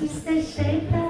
Sister Shaker.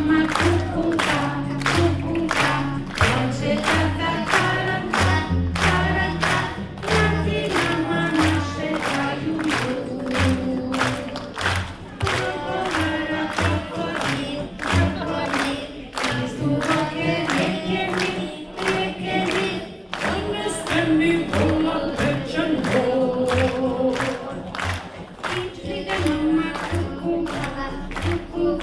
Thank you.